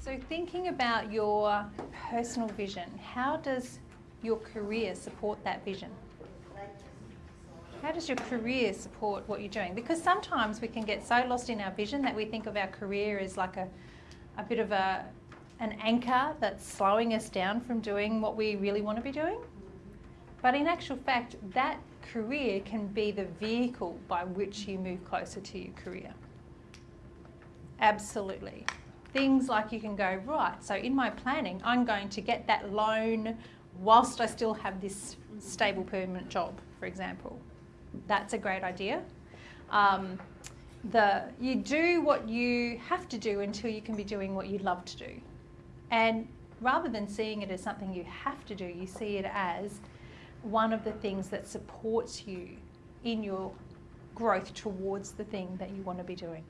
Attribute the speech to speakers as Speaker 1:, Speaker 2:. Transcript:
Speaker 1: So thinking about your personal vision, how does your career support that vision? How does your career support what you're doing? Because sometimes we can get so lost in our vision that we think of our career as like a, a bit of a, an anchor that's slowing us down from doing what we really want to be doing. But in actual fact, that career can be the vehicle by which you move closer to your career. Absolutely. Things like you can go, right, so in my planning, I'm going to get that loan whilst I still have this stable permanent job, for example. That's a great idea. Um, the, you do what you have to do until you can be doing what you love to do. And rather than seeing it as something you have to do, you see it as one of the things that supports you in your growth towards the thing that you want to be doing.